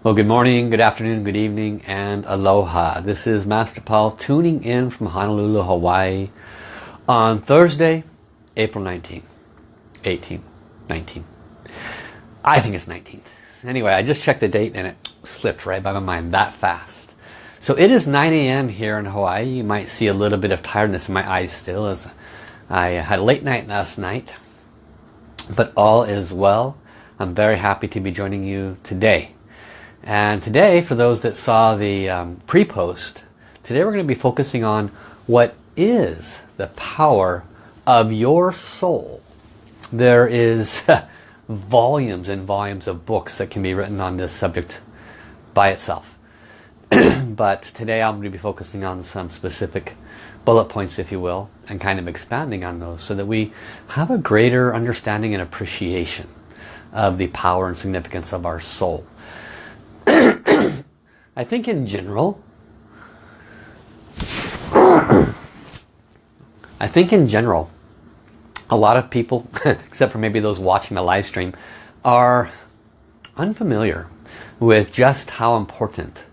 Well, good morning, good afternoon, good evening, and aloha. This is Master Paul tuning in from Honolulu, Hawaii on Thursday, April 19th, 18th, 19th. I think it's 19th. Anyway, I just checked the date and it slipped right by my mind that fast. So it is 9 a.m. here in Hawaii. You might see a little bit of tiredness in my eyes still as I had a late night last night. But all is well. I'm very happy to be joining you today and today, for those that saw the um, pre-post, today we're going to be focusing on what is the power of your soul. There is volumes and volumes of books that can be written on this subject by itself. but today I'm going to be focusing on some specific bullet points, if you will, and kind of expanding on those so that we have a greater understanding and appreciation of the power and significance of our soul. I think in general, I think in general, a lot of people, except for maybe those watching the live stream, are unfamiliar with just how important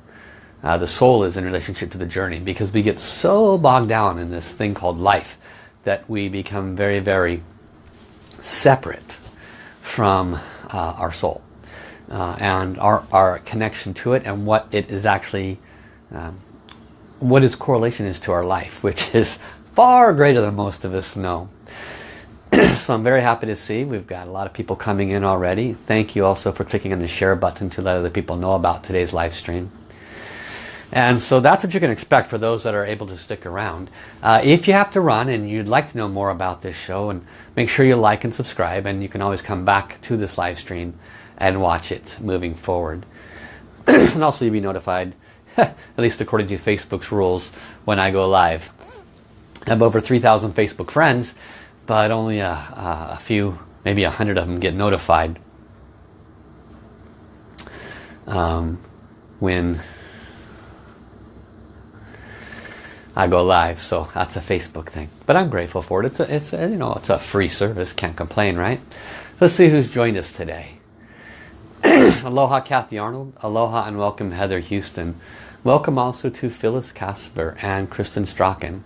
uh, the soul is in relationship to the journey because we get so bogged down in this thing called life that we become very, very separate from uh, our soul uh, and our, our connection to it and what it is actually, um, what its correlation is to our life, which is far greater than most of us know. so I'm very happy to see we've got a lot of people coming in already. Thank you also for clicking on the share button to let other people know about today's live stream. And so that's what you can expect for those that are able to stick around. Uh, if you have to run and you'd like to know more about this show, and make sure you like and subscribe, and you can always come back to this live stream and watch it moving forward. and also you'll be notified, at least according to Facebook's rules, when I go live. I have over 3,000 Facebook friends, but only a, a few, maybe a hundred of them get notified um, when I go live. So that's a Facebook thing. But I'm grateful for it. It's a, it's a, you know, it's a free service. Can't complain, right? Let's see who's joined us today. Aloha Kathy Arnold. Aloha and welcome Heather Houston. Welcome also to Phyllis Casper and Kristen Strachan.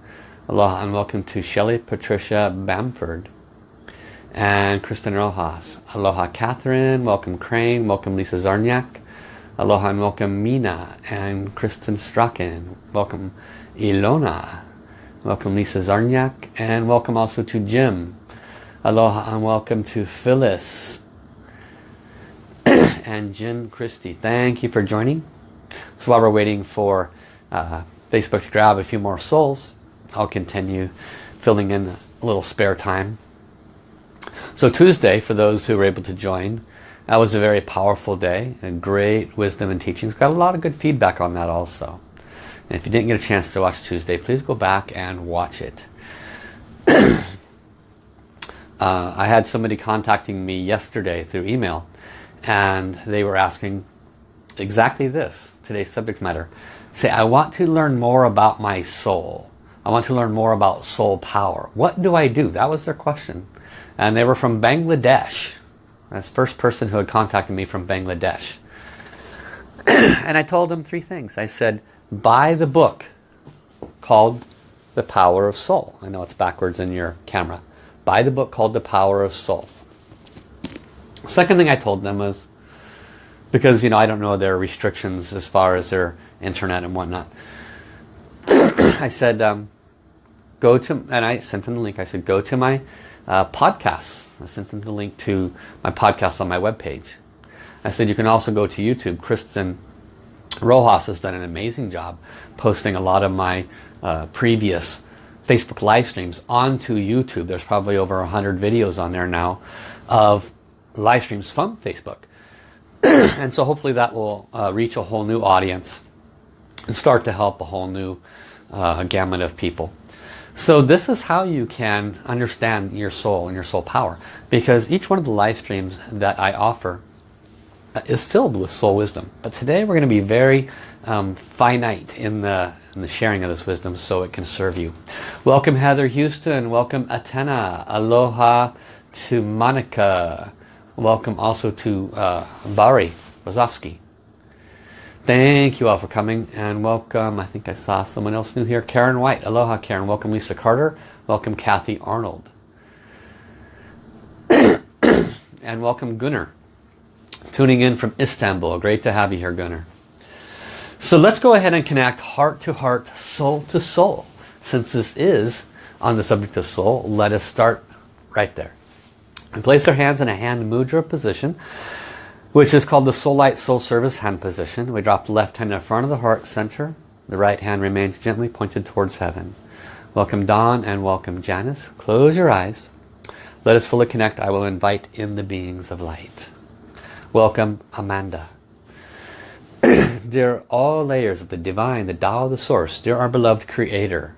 Aloha and welcome to Shelley Patricia Bamford and Kristen Rojas. Aloha Catherine. Welcome Crane. Welcome Lisa Zarniak. Aloha and welcome Mina and Kristen Strachan. Welcome Ilona. Welcome Lisa Zarniak and welcome also to Jim. Aloha and welcome to Phyllis and Jen Christie. Thank you for joining. So while we're waiting for uh, Facebook to grab a few more souls, I'll continue filling in a little spare time. So Tuesday, for those who were able to join, that was a very powerful day and great wisdom and teachings. Got a lot of good feedback on that also. And if you didn't get a chance to watch Tuesday, please go back and watch it. uh, I had somebody contacting me yesterday through email and they were asking exactly this, today's subject matter. Say, I want to learn more about my soul. I want to learn more about soul power. What do I do? That was their question. And they were from Bangladesh. That's the first person who had contacted me from Bangladesh. and I told them three things. I said, buy the book called The Power of Soul. I know it's backwards in your camera. Buy the book called The Power of Soul. Second thing I told them was, because you know I don't know their restrictions as far as their internet and whatnot. I said, um, go to, and I sent them the link. I said, go to my uh, podcasts. I sent them the link to my podcast on my webpage. I said, you can also go to YouTube. Kristen Rojas has done an amazing job posting a lot of my uh, previous Facebook live streams onto YouTube. There's probably over 100 videos on there now of live streams from Facebook. and so hopefully that will uh, reach a whole new audience and start to help a whole new uh, gamut of people. So this is how you can understand your soul and your soul power. Because each one of the live streams that I offer uh, is filled with soul wisdom. But today we're going to be very um, finite in the, in the sharing of this wisdom so it can serve you. Welcome Heather Houston. Welcome Atena. Aloha to Monica. Welcome also to uh, Bari Rozovsky. Thank you all for coming and welcome. I think I saw someone else new here. Karen White. Aloha Karen. Welcome Lisa Carter. Welcome Kathy Arnold. and welcome Gunnar. Tuning in from Istanbul. Great to have you here Gunnar. So let's go ahead and connect heart to heart, soul to soul. Since this is on the subject of soul, let us start right there. And place our hands in a hand mudra position, which is called the Soul Light Soul Service hand position. We drop the left hand in front of the heart center. The right hand remains gently pointed towards heaven. Welcome Don and welcome Janice. Close your eyes. Let us fully connect. I will invite in the beings of light. Welcome Amanda. dear all layers of the divine, the Tao, the source, dear our beloved creator,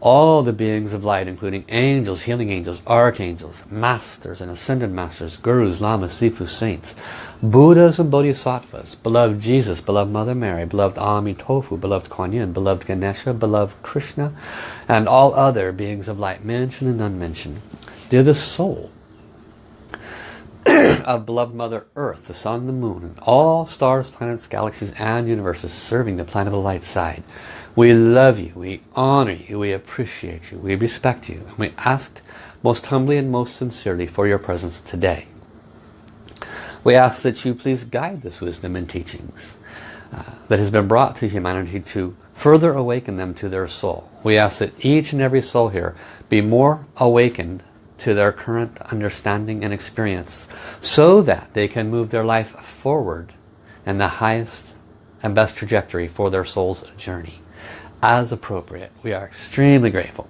all the beings of light, including angels, healing angels, archangels, masters and ascended masters, gurus, lamas, sifu, saints, Buddhas and Bodhisattvas, beloved Jesus, beloved Mother Mary, beloved Amitofu, beloved Kuan Yin, beloved Ganesha, beloved Krishna, and all other beings of light, mentioned and unmentioned. Dear the soul, of beloved Mother Earth, the Sun, the Moon, and all stars, planets, galaxies, and universes serving the planet of the light side. We love you, we honor you, we appreciate you, we respect you, and we ask most humbly and most sincerely for your presence today. We ask that you please guide this wisdom and teachings uh, that has been brought to humanity to further awaken them to their soul. We ask that each and every soul here be more awakened to their current understanding and experience so that they can move their life forward in the highest and best trajectory for their soul's journey. As appropriate, we are extremely grateful.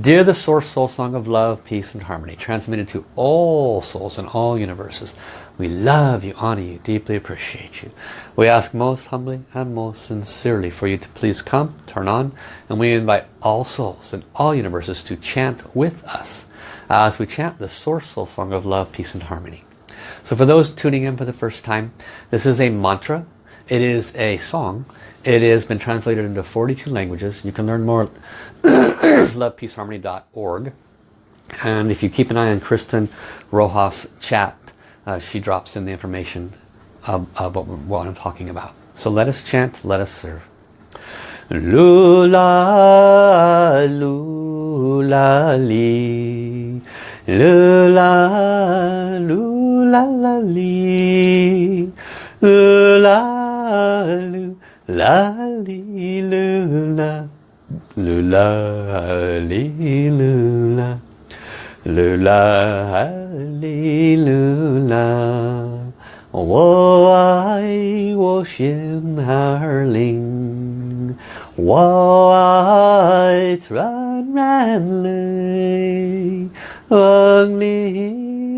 Dear the Source Soul Song of Love, Peace and Harmony, transmitted to all souls in all universes, we love you, honor you, deeply appreciate you. We ask most humbly and most sincerely for you to please come, turn on, and we invite all souls in all universes to chant with us as we chant the Source Soul Song of Love, Peace and Harmony. So for those tuning in for the first time, this is a mantra. It is a song. It has been translated into 42 languages. You can learn more at lovepeaceharmony.org. And if you keep an eye on Kristen Rojas' chat, uh, she drops in the information of, of what, what I'm talking about. So let us chant, let us serve. Lula, lula, li. Lula, lula, li. Lula, lula, li, lula. Lula, li, lula. Lula, li, lula. 我爱我心儿灵，我爱纯然泪，望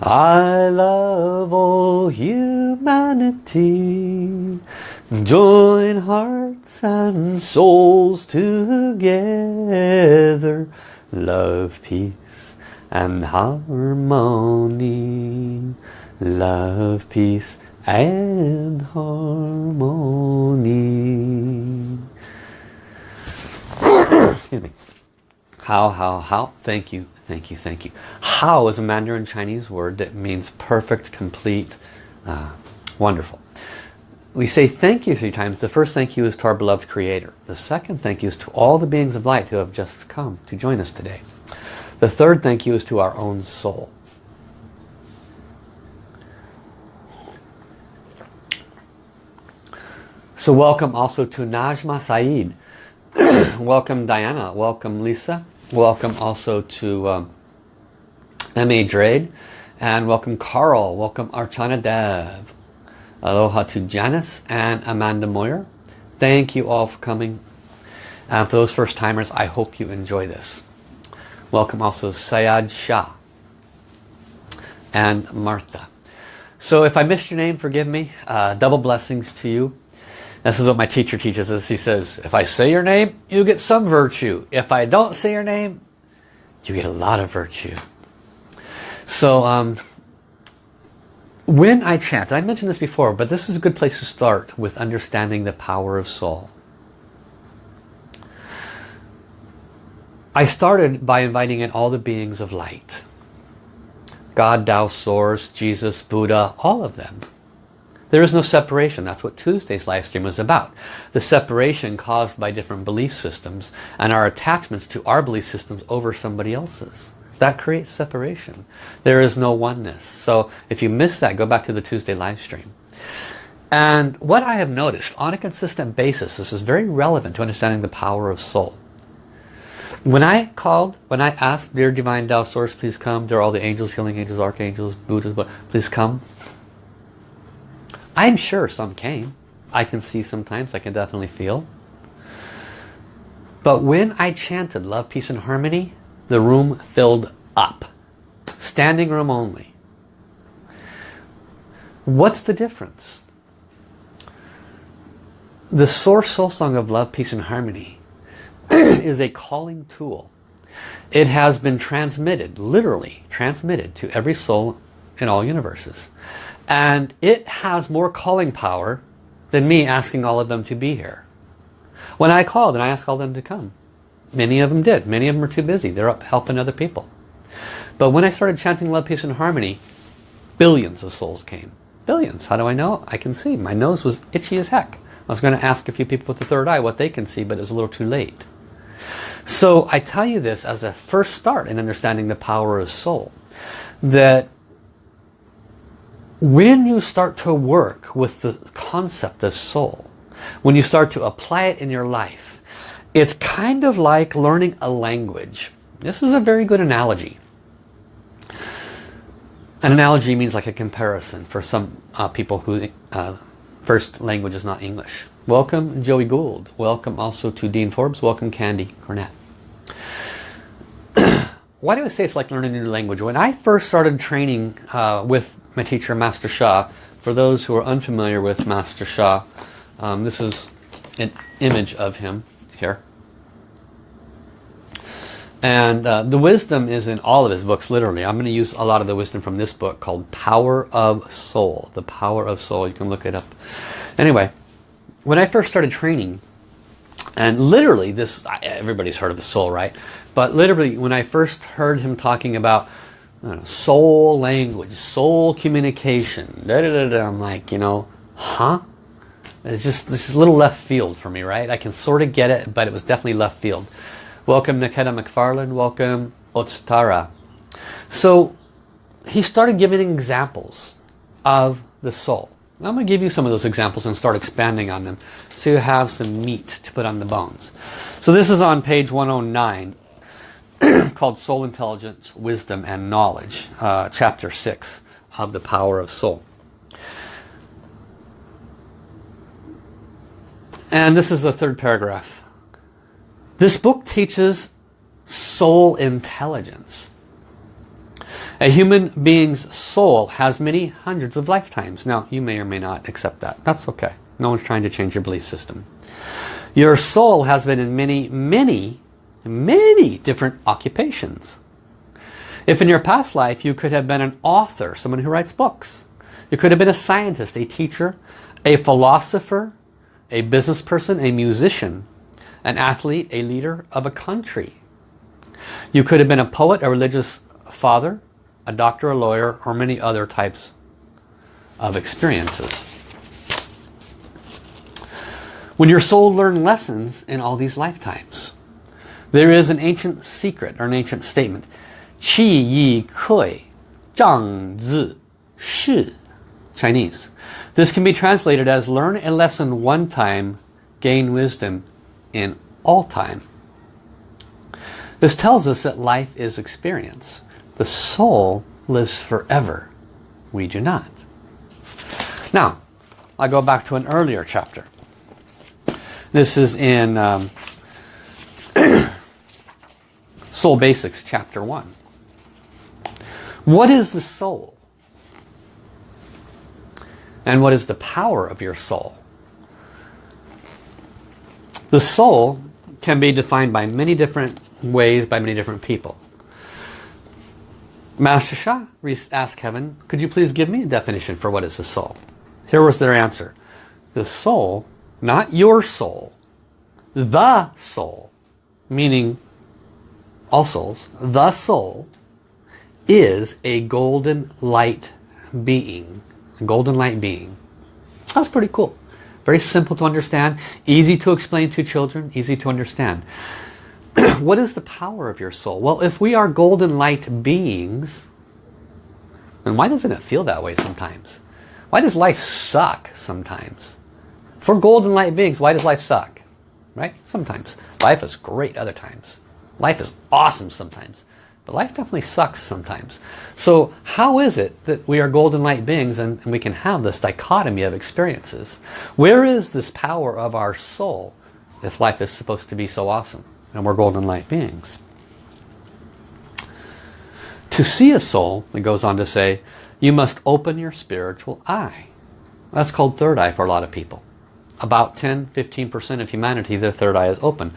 I love all humanity. Join hearts and souls together. Love, peace and harmony. Love, peace and harmony. Excuse me. Hao, hao, hao? Thank you, thank you, thank you. Hao is a Mandarin Chinese word that means perfect, complete, uh, wonderful. We say thank you three times. The first thank you is to our beloved Creator. The second thank you is to all the beings of light who have just come to join us today. The third thank you is to our own soul. So welcome also to Najma Saeed. welcome Diana, welcome Lisa, welcome also to um, M.A. Drade, and welcome Carl, welcome Archana Dev, aloha to Janice and Amanda Moyer. Thank you all for coming. And for those first timers, I hope you enjoy this. Welcome also Sayad Shah and Martha. So if I missed your name, forgive me. Uh, double blessings to you. This is what my teacher teaches us. He says, if I say your name, you get some virtue. If I don't say your name, you get a lot of virtue. So um, when I chant, I mentioned this before, but this is a good place to start with understanding the power of soul. I started by inviting in all the beings of light. God, Tao, Source, Jesus, Buddha, all of them. There is no separation. That's what Tuesday's live stream was about. The separation caused by different belief systems and our attachments to our belief systems over somebody else's. That creates separation. There is no oneness. So if you miss that, go back to the Tuesday live stream. And what I have noticed on a consistent basis, this is very relevant to understanding the power of soul. When I called, when I asked, dear Divine Tao Source, please come. There are all the angels, healing angels, archangels, Buddhas, but please come. I'm sure some came. I can see sometimes, I can definitely feel. But when I chanted love, peace and harmony, the room filled up. Standing room only. What's the difference? The source soul song of love, peace and harmony is a calling tool. It has been transmitted, literally transmitted to every soul in all universes. And it has more calling power than me asking all of them to be here. When I called and I asked all of them to come, many of them did. Many of them are too busy. They're up helping other people. But when I started chanting love, peace and harmony, billions of souls came. Billions. How do I know? I can see. My nose was itchy as heck. I was going to ask a few people with the third eye what they can see, but it's a little too late. So I tell you this as a first start in understanding the power of soul. That when you start to work with the concept of soul, when you start to apply it in your life, it's kind of like learning a language. This is a very good analogy. An analogy means like a comparison for some uh, people who uh, first language is not English. Welcome Joey Gould. Welcome also to Dean Forbes. Welcome Candy Cornett. Why do I say it's like learning a new language? When I first started training uh, with my teacher Master Sha, for those who are unfamiliar with Master Sha, um, this is an image of him here. And uh, the wisdom is in all of his books, literally. I'm going to use a lot of the wisdom from this book called Power of Soul. The Power of Soul. You can look it up. Anyway, when I first started training, and literally this, everybody's heard of the soul, right? But literally when I first heard him talking about know, soul language, soul communication, da, da, da, I'm like, you know, huh? It's just this little left field for me, right? I can sort of get it, but it was definitely left field. Welcome Nikita McFarland, welcome Otstara. So he started giving examples of the soul. I'm going to give you some of those examples and start expanding on them so you have some meat to put on the bones. So this is on page 109 called Soul Intelligence, Wisdom and Knowledge, uh, chapter 6 of the Power of Soul. And this is the third paragraph. This book teaches soul intelligence. A human being's soul has many hundreds of lifetimes. Now, you may or may not accept that. That's okay. No one's trying to change your belief system. Your soul has been in many, many, many different occupations. If in your past life you could have been an author, someone who writes books. You could have been a scientist, a teacher, a philosopher, a business person, a musician, an athlete, a leader of a country. You could have been a poet, a religious father, a doctor, a lawyer, or many other types of experiences. When your soul learned lessons in all these lifetimes, there is an ancient secret or an ancient statement. Qi yi kui, zhang zi, shi. Chinese. This can be translated as learn a lesson one time, gain wisdom in all time. This tells us that life is experience. The soul lives forever. We do not. Now, I go back to an earlier chapter. This is in um, Soul Basics, chapter 1. What is the soul? And what is the power of your soul? The soul can be defined by many different ways by many different people. Master Sha asked Kevin, could you please give me a definition for what is a soul? Here was their answer. The soul, not your soul, the soul, meaning all souls, the soul is a golden light being. A golden light being. That's pretty cool. Very simple to understand, easy to explain to children, easy to understand. what is the power of your soul? Well, if we are golden light beings, then why doesn't it feel that way sometimes? Why does life suck sometimes? For golden light beings, why does life suck? Right? Sometimes. Life is great other times. Life is awesome sometimes. But life definitely sucks sometimes. So how is it that we are golden light beings and, and we can have this dichotomy of experiences? Where is this power of our soul if life is supposed to be so awesome and we're golden light beings? To see a soul, it goes on to say, you must open your spiritual eye. That's called third eye for a lot of people. About 10-15% of humanity, their third eye is open.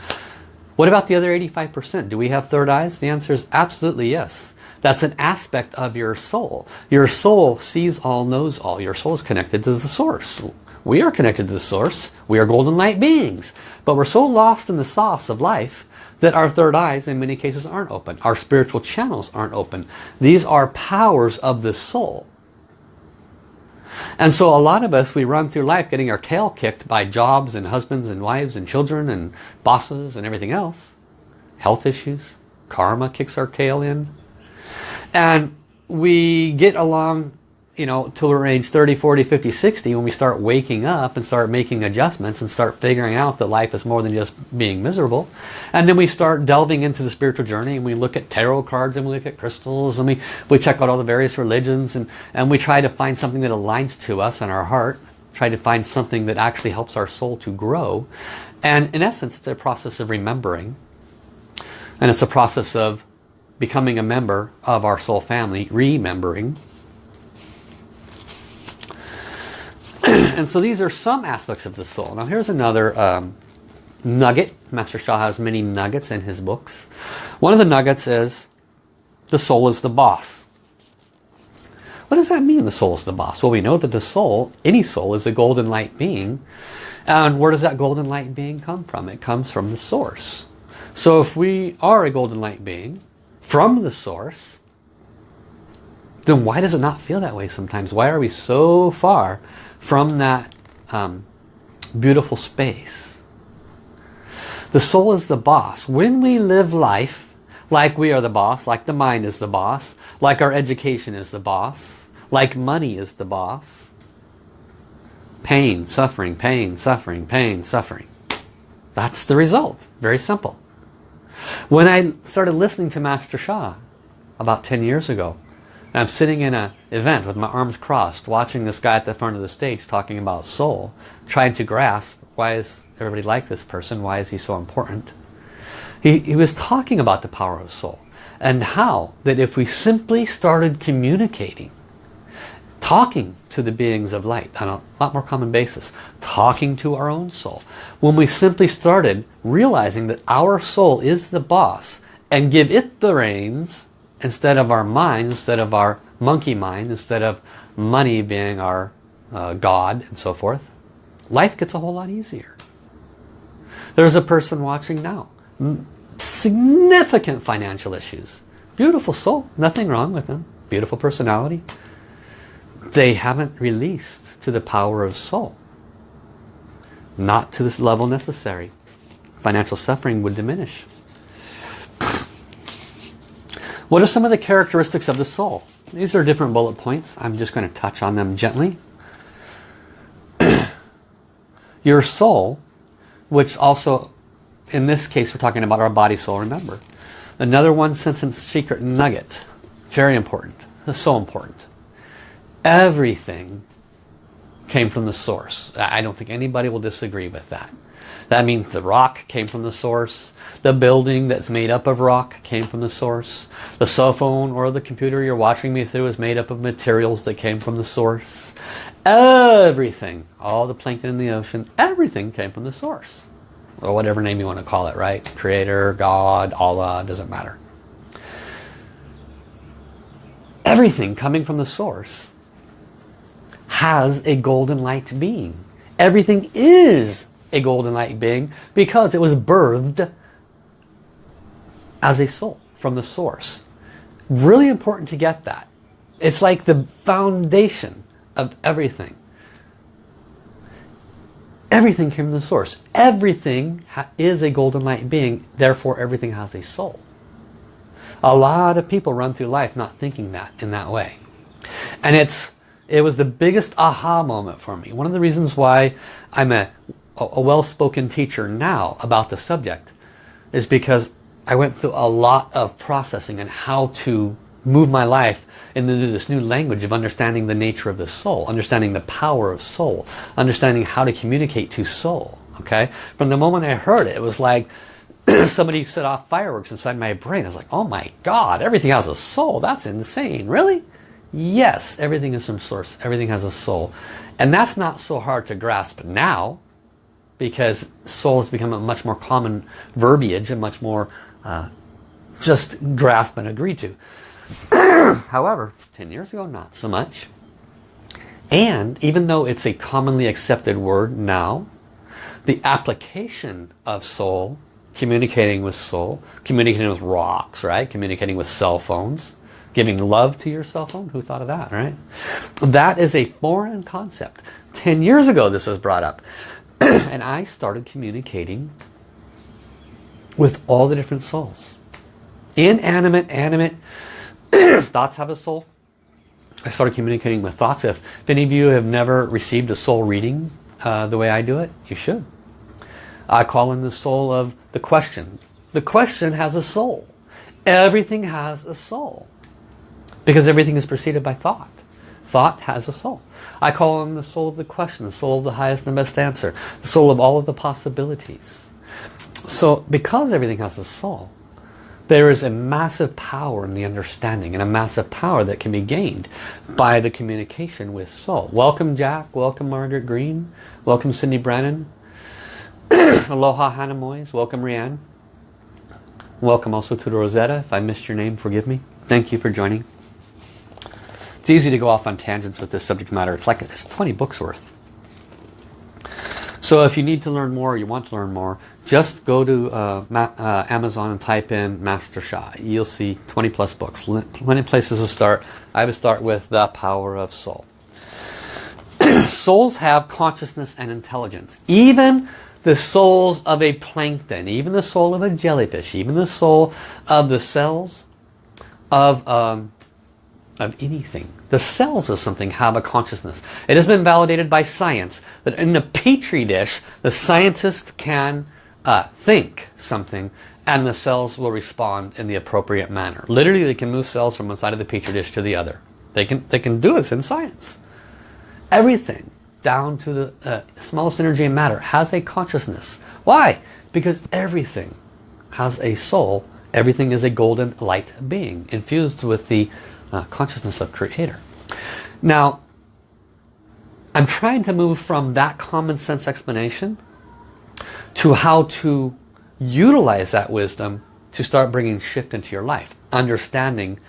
What about the other 85%? Do we have third eyes? The answer is absolutely yes. That's an aspect of your soul. Your soul sees all, knows all. Your soul is connected to the source. We are connected to the source. We are golden light beings. But we're so lost in the sauce of life that our third eyes in many cases aren't open. Our spiritual channels aren't open. These are powers of the soul. And so a lot of us, we run through life getting our tail kicked by jobs and husbands and wives and children and bosses and everything else. Health issues. Karma kicks our tail in. And we get along you know, till we're age 30, 40, 50, 60, when we start waking up and start making adjustments and start figuring out that life is more than just being miserable. And then we start delving into the spiritual journey and we look at tarot cards and we look at crystals and we, we check out all the various religions and, and we try to find something that aligns to us and our heart. Try to find something that actually helps our soul to grow. And in essence, it's a process of remembering. And it's a process of becoming a member of our soul family, remembering and so these are some aspects of the soul. Now here's another um, nugget. Master Sha has many nuggets in his books. One of the nuggets is the soul is the boss. What does that mean, the soul is the boss? Well, we know that the soul, any soul, is a golden light being. And where does that golden light being come from? It comes from the source. So if we are a golden light being from the source, then why does it not feel that way sometimes? Why are we so far from that um, beautiful space. The soul is the boss. When we live life like we are the boss, like the mind is the boss, like our education is the boss, like money is the boss, pain, suffering, pain, suffering, pain, suffering. That's the result. Very simple. When I started listening to Master Sha about 10 years ago, I'm sitting in an event with my arms crossed, watching this guy at the front of the stage talking about soul, trying to grasp why is everybody like this person, why is he so important. He, he was talking about the power of soul and how that if we simply started communicating, talking to the beings of light on a lot more common basis, talking to our own soul, when we simply started realizing that our soul is the boss and give it the reins instead of our mind, instead of our monkey mind, instead of money being our uh, God and so forth, life gets a whole lot easier. There's a person watching now. Significant financial issues. Beautiful soul. Nothing wrong with them. Beautiful personality. They haven't released to the power of soul. Not to this level necessary. Financial suffering would diminish. What are some of the characteristics of the soul? These are different bullet points. I'm just going to touch on them gently. Your soul, which also, in this case, we're talking about our body, soul, remember. Another one sentence secret nugget. Very important. So important. Everything came from the source. I don't think anybody will disagree with that. That means the rock came from the source. The building that's made up of rock came from the source. The cell phone or the computer you're watching me through is made up of materials that came from the source. Everything, all the plankton in the ocean, everything came from the source. Or whatever name you want to call it, right? Creator, God, Allah, doesn't matter. everything coming from the source has a golden light being. Everything is a golden light being because it was birthed as a soul from the source. Really important to get that. It's like the foundation of everything. Everything came from the source. Everything is a golden light being, therefore everything has a soul. A lot of people run through life not thinking that in that way. And it's it was the biggest aha moment for me. One of the reasons why I'm a, a well-spoken teacher now about the subject is because I went through a lot of processing and how to move my life into this new language of understanding the nature of the soul, understanding the power of soul, understanding how to communicate to soul. Okay, From the moment I heard it, it was like somebody set off fireworks inside my brain. I was like, oh my God, everything has a soul. That's insane. Really? Yes, everything is from source. Everything has a soul. And that's not so hard to grasp now because soul has become a much more common verbiage and much more uh, just grasp and agree to. However, 10 years ago, not so much. And even though it's a commonly accepted word now, the application of soul, communicating with soul, communicating with rocks, right? Communicating with cell phones, giving love to your cell phone. Who thought of that, right? That is a foreign concept. 10 years ago this was brought up. and I started communicating with all the different souls. Inanimate, animate, thoughts have a soul. I started communicating with thoughts. If, if any of you have never received a soul reading uh, the way I do it, you should. I call in the soul of the question. The question has a soul. Everything has a soul. Because everything is preceded by thought. Thought has a soul. I call in the soul of the question, the soul of the highest and best answer, the soul of all of the possibilities. So because everything has a soul, there is a massive power in the understanding and a massive power that can be gained by the communication with soul. Welcome Jack, welcome Margaret Green, welcome Cindy Brannon, aloha Hannah Moyes, welcome Rianne. Welcome also to Rosetta. If I missed your name, forgive me. Thank you for joining. It's easy to go off on tangents with this subject matter. It's like it's 20 books worth. So if you need to learn more, you want to learn more, just go to uh, uh, Amazon and type in Master Sha. You'll see 20 plus books. Plenty places to start. I would start with The Power of Soul. souls have consciousness and intelligence. Even the souls of a plankton, even the soul of a jellyfish, even the soul of the cells of um, of anything. The cells of something have a consciousness. It has been validated by science that in a petri dish, the scientist can uh, think something and the cells will respond in the appropriate manner. Literally, they can move cells from one side of the petri dish to the other. They can, they can do this in science. Everything, down to the uh, smallest energy in matter, has a consciousness. Why? Because everything has a soul. Everything is a golden light being infused with the uh, consciousness of creator. Now, I'm trying to move from that common sense explanation to how to utilize that wisdom to start bringing shift into your life. Understanding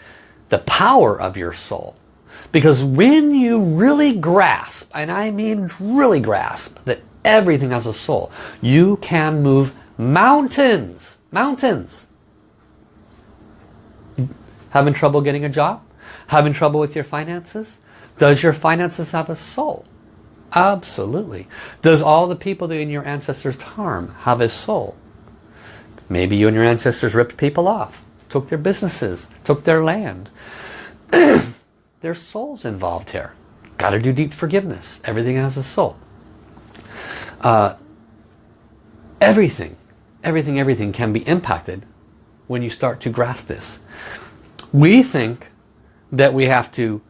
the power of your soul. Because when you really grasp, and I mean really grasp, that everything has a soul, you can move mountains. Mountains. Having trouble getting a job? Having trouble with your finances? Does your finances have a soul? Absolutely. Does all the people in your ancestors harm have a soul? Maybe you and your ancestors ripped people off, took their businesses, took their land. There's souls involved here. Got to do deep forgiveness. Everything has a soul. Uh, everything, everything, everything can be impacted when you start to grasp this. We think that we have to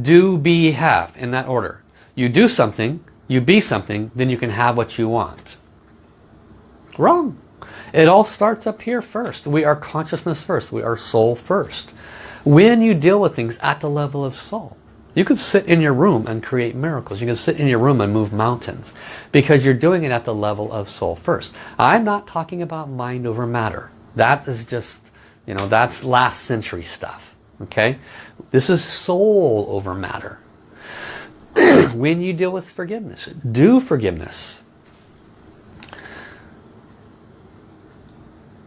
do, be, have in that order. You do something, you be something, then you can have what you want. Wrong. It all starts up here first. We are consciousness first. We are soul first. When you deal with things at the level of soul, you can sit in your room and create miracles. You can sit in your room and move mountains because you're doing it at the level of soul first. I'm not talking about mind over matter. That is just, you know, that's last century stuff. Okay? This is soul over matter. when you deal with forgiveness, do forgiveness.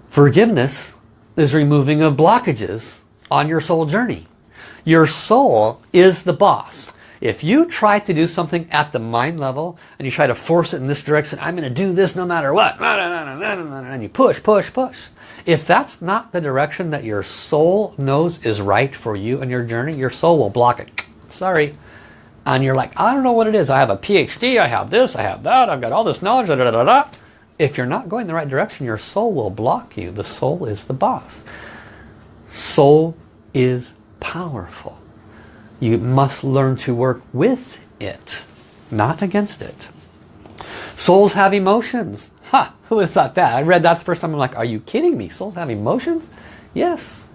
Forgiveness is removing of blockages on your soul journey. Your soul is the boss. If you try to do something at the mind level and you try to force it in this direction, I'm going to do this no matter what, and you push, push, push. If that's not the direction that your soul knows is right for you and your journey, your soul will block it. Sorry. And you're like, I don't know what it is. I have a PhD, I have this, I have that, I've got all this knowledge, da, da, da, da. If you're not going the right direction, your soul will block you. The soul is the boss. Soul is powerful. You must learn to work with it, not against it. Souls have emotions. Ha! Who would have thought that? I read that the first time. I'm like, are you kidding me? Souls have emotions? Yes.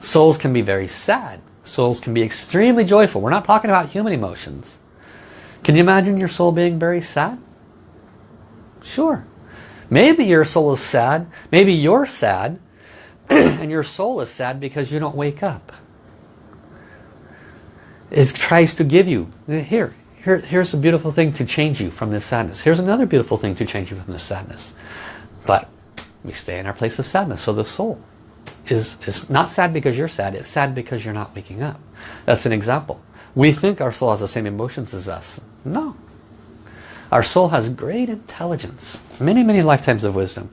Souls can be very sad. Souls can be extremely joyful. We're not talking about human emotions. Can you imagine your soul being very sad? Sure. Maybe your soul is sad. Maybe you're sad. and your soul is sad because you don't wake up is tries to give you. Here here here's a beautiful thing to change you from this sadness. Here's another beautiful thing to change you from this sadness. But we stay in our place of sadness. So the soul is is not sad because you're sad. It's sad because you're not waking up. That's an example. We think our soul has the same emotions as us. No. Our soul has great intelligence. Many many lifetimes of wisdom.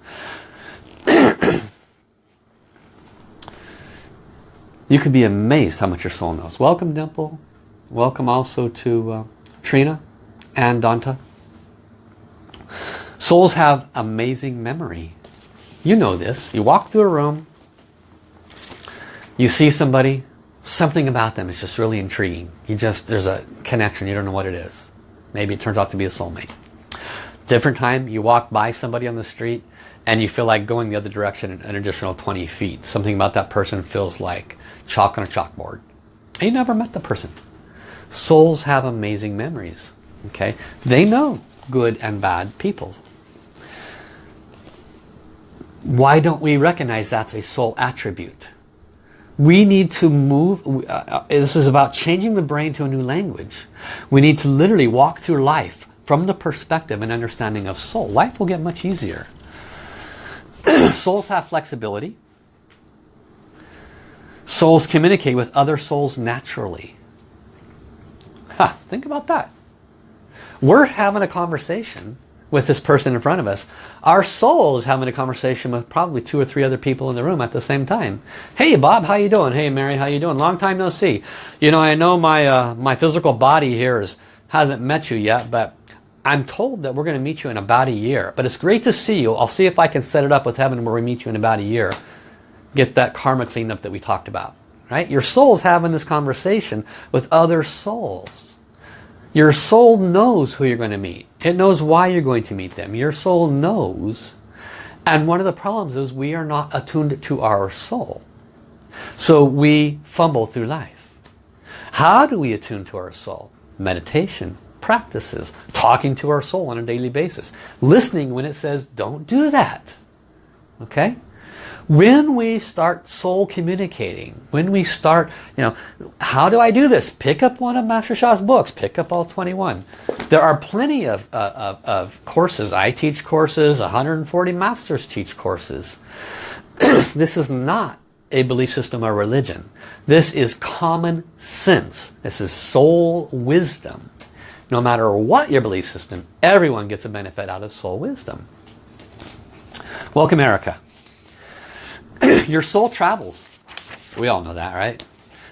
You could be amazed how much your soul knows. Welcome Dimple Welcome also to uh, Trina and Danta. Souls have amazing memory. You know this. You walk through a room, you see somebody, something about them is just really intriguing. You just, there's a connection, you don't know what it is. Maybe it turns out to be a soulmate. Different time, you walk by somebody on the street and you feel like going the other direction an additional 20 feet. Something about that person feels like chalk on a chalkboard. And you never met the person. Souls have amazing memories. Okay, They know good and bad people. Why don't we recognize that's a soul attribute? We need to move, uh, uh, this is about changing the brain to a new language. We need to literally walk through life from the perspective and understanding of soul. Life will get much easier. Souls have flexibility. Souls communicate with other souls naturally. Ha, think about that. We're having a conversation with this person in front of us. Our soul is having a conversation with probably two or three other people in the room at the same time. Hey Bob, how you doing? Hey Mary, how you doing? Long time no see. You know, I know my uh, my physical body here is, hasn't met you yet, but I'm told that we're going to meet you in about a year. But it's great to see you. I'll see if I can set it up with heaven where we meet you in about a year. Get that karma cleaned up that we talked about. Right? Your soul's having this conversation with other souls. Your soul knows who you're going to meet. It knows why you're going to meet them. Your soul knows. And one of the problems is we are not attuned to our soul. So we fumble through life. How do we attune to our soul? Meditation, practices, talking to our soul on a daily basis. Listening when it says, don't do that. Okay? When we start soul communicating, when we start, you know, how do I do this? Pick up one of Master Sha's books. Pick up all 21. There are plenty of, uh, of, of courses. I teach courses. 140 masters teach courses. this is not a belief system or religion. This is common sense. This is soul wisdom. No matter what your belief system, everyone gets a benefit out of soul wisdom. Welcome, Erica. your soul travels. We all know that, right?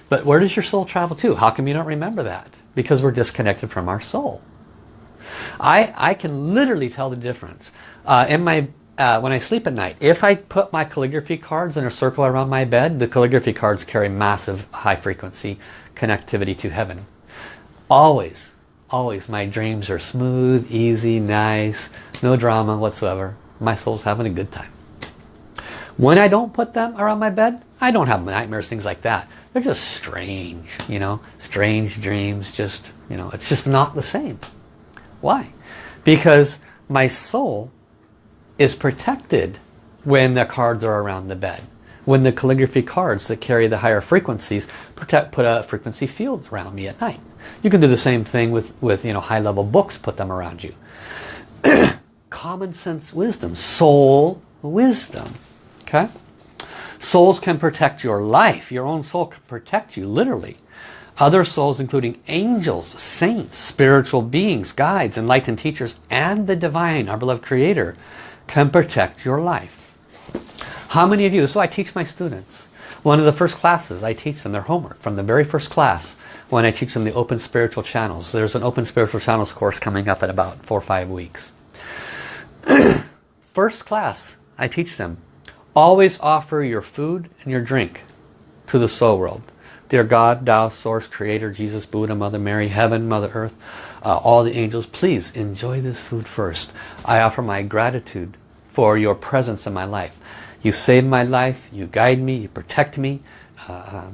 But where does your soul travel to? How come you don't remember that? Because we're disconnected from our soul. I, I can literally tell the difference. Uh, in my, uh, when I sleep at night, if I put my calligraphy cards in a circle around my bed, the calligraphy cards carry massive high frequency connectivity to heaven. Always, always my dreams are smooth, easy, nice, no drama whatsoever. My soul's having a good time. When I don't put them around my bed, I don't have nightmares, things like that. They're just strange, you know, strange dreams, just, you know, it's just not the same. Why? Because my soul is protected when the cards are around the bed. when the calligraphy cards that carry the higher frequencies protect, put a frequency field around me at night. You can do the same thing with, with you know, high-level books, put them around you. Common sense wisdom, soul wisdom. Okay? Souls can protect your life. Your own soul can protect you, literally. Other souls, including angels, saints, spiritual beings, guides, enlightened teachers, and the divine, our beloved creator, can protect your life. How many of you, so I teach my students. One of the first classes I teach them their homework from the very first class when I teach them the open spiritual channels. There's an open spiritual channels course coming up in about four or five weeks. first class I teach them always offer your food and your drink to the soul world. Dear God, Tao, Source, Creator, Jesus, Buddha, Mother Mary, Heaven, Mother Earth, uh, all the angels, please enjoy this food first. I offer my gratitude for your presence in my life. You save my life, you guide me, you protect me, uh,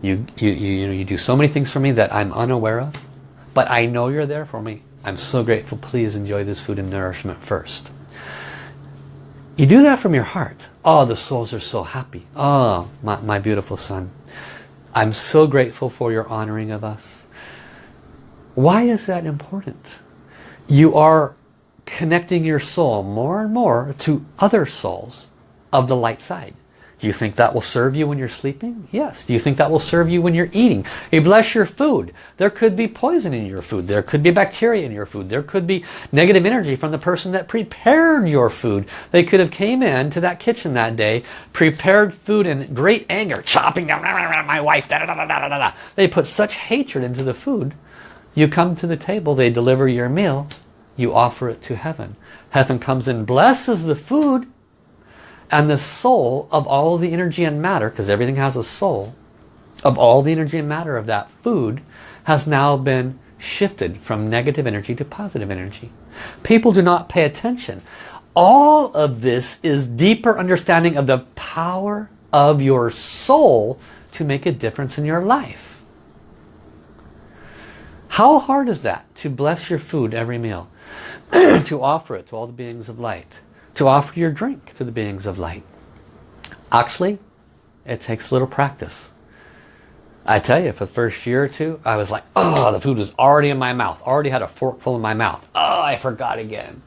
you, you, you, you, you do so many things for me that I'm unaware of, but I know you're there for me. I'm so grateful. Please enjoy this food and nourishment first. You do that from your heart. Oh, the souls are so happy. Oh, my, my beautiful son. I'm so grateful for your honoring of us. Why is that important? You are connecting your soul more and more to other souls of the light side. Do you think that will serve you when you're sleeping? Yes. Do you think that will serve you when you're eating? You bless your food. There could be poison in your food. There could be bacteria in your food. There could be negative energy from the person that prepared your food. They could have came in to that kitchen that day, prepared food in great anger, chopping down my wife. Da, da, da, they put such hatred into the food. You come to the table, they deliver your meal, you offer it to heaven. Heaven comes and blesses the food and the soul of all the energy and matter, because everything has a soul, of all the energy and matter of that food has now been shifted from negative energy to positive energy. People do not pay attention. All of this is deeper understanding of the power of your soul to make a difference in your life. How hard is that to bless your food every meal? to offer it to all the beings of light to offer your drink to the beings of light. Actually, it takes little practice. I tell you, for the first year or two, I was like, oh, the food was already in my mouth. Already had a fork full in my mouth. Oh, I forgot again.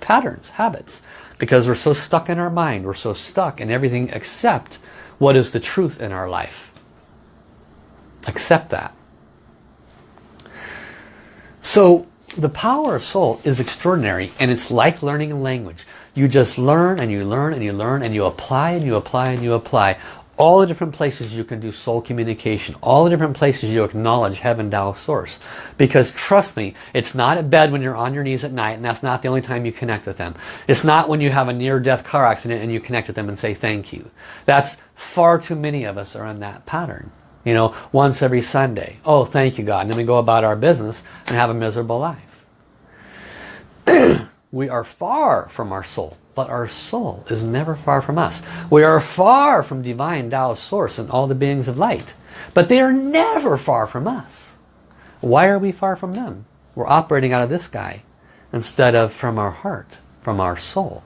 Patterns, habits. Because we're so stuck in our mind. We're so stuck in everything except what is the truth in our life. Accept that. So the power of soul is extraordinary and it's like learning a language. You just learn and you learn and you learn and you apply and you apply and you apply. All the different places you can do soul communication. All the different places you acknowledge Heaven Tao Source. Because trust me, it's not at bed when you're on your knees at night and that's not the only time you connect with them. It's not when you have a near-death car accident and you connect with them and say thank you. That's far too many of us are in that pattern. You know, once every Sunday. Oh, thank you God. And then we go about our business and have a miserable life. We are far from our soul, but our soul is never far from us. We are far from divine Tao source and all the beings of light, but they are never far from us. Why are we far from them? We're operating out of this guy instead of from our heart, from our soul.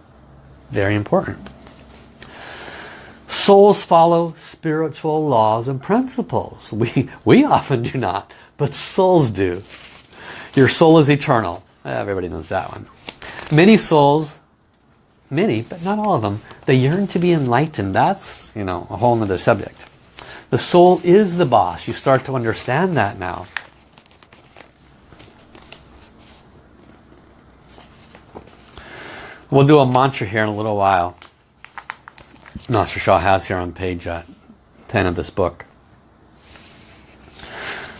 Very important. Souls follow spiritual laws and principles. We, we often do not, but souls do. Your soul is eternal. Everybody knows that one. Many souls, many, but not all of them, they yearn to be enlightened. That's, you know, a whole other subject. The soul is the boss. You start to understand that now. We'll do a mantra here in a little while. Master Sha has here on page uh, 10 of this book.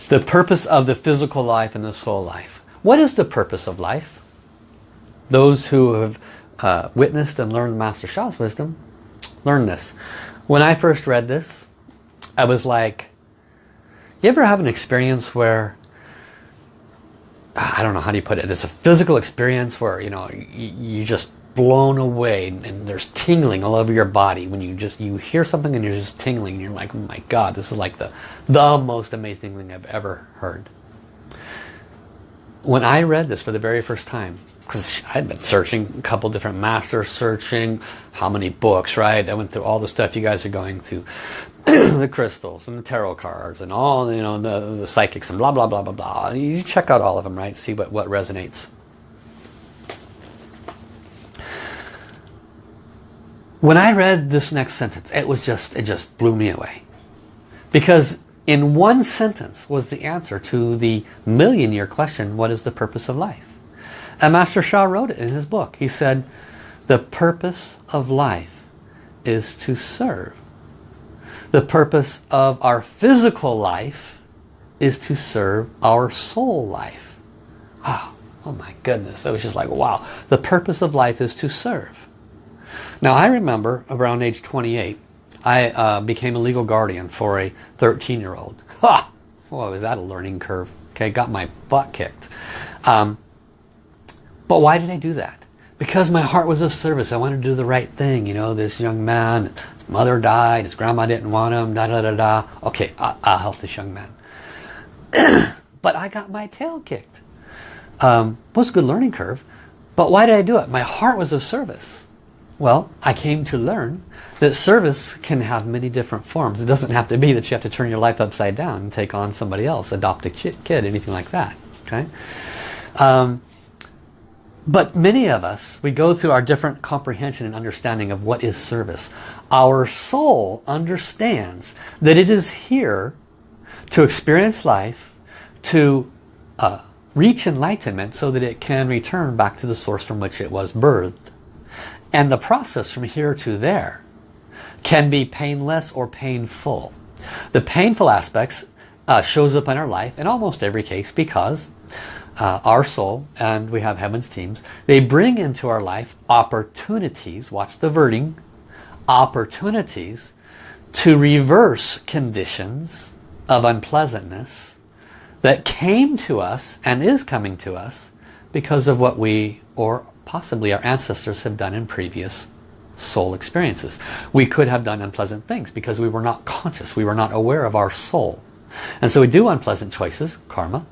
The purpose of the physical life and the soul life. What is the purpose of life? Those who have uh, witnessed and learned Master Sha's wisdom, learn this. When I first read this, I was like, you ever have an experience where, I don't know how do you put it, it's a physical experience where, you know, you, you just blown away and there's tingling all over your body when you just you hear something and you're just tingling and you're like oh my god this is like the the most amazing thing I've ever heard when I read this for the very first time because I'd been searching a couple different masters, searching how many books, right? I went through all the stuff you guys are going through. the crystals and the tarot cards and all, you know, the, the psychics and blah, blah, blah, blah, blah. You check out all of them, right? See what, what resonates. When I read this next sentence, it was just, it just blew me away. Because in one sentence was the answer to the million year question, what is the purpose of life? And Master Sha wrote it in his book. He said, the purpose of life is to serve. The purpose of our physical life is to serve our soul life. Wow. Oh my goodness. That was just like, wow. The purpose of life is to serve. Now I remember around age 28, I uh, became a legal guardian for a 13 year old. Ha! Boy, was that a learning curve. Okay, got my butt kicked. Um, but why did I do that? Because my heart was of service. I wanted to do the right thing. You know, this young man, his mother died, his grandma didn't want him, da da da da. Okay, I, will help this young man. but I got my tail kicked. Um, was a good learning curve. But why did I do it? My heart was of service. Well, I came to learn that service can have many different forms. It doesn't have to be that you have to turn your life upside down and take on somebody else, adopt a kid, anything like that. Okay. Um, but many of us, we go through our different comprehension and understanding of what is service. Our soul understands that it is here to experience life, to uh, reach enlightenment so that it can return back to the source from which it was birthed. And the process from here to there can be painless or painful. The painful aspects uh, shows up in our life in almost every case because uh, our soul, and we have heaven's teams, they bring into our life opportunities, watch the wording, opportunities to reverse conditions of unpleasantness that came to us and is coming to us because of what we or possibly our ancestors have done in previous soul experiences. We could have done unpleasant things because we were not conscious, we were not aware of our soul. And so we do unpleasant choices, karma,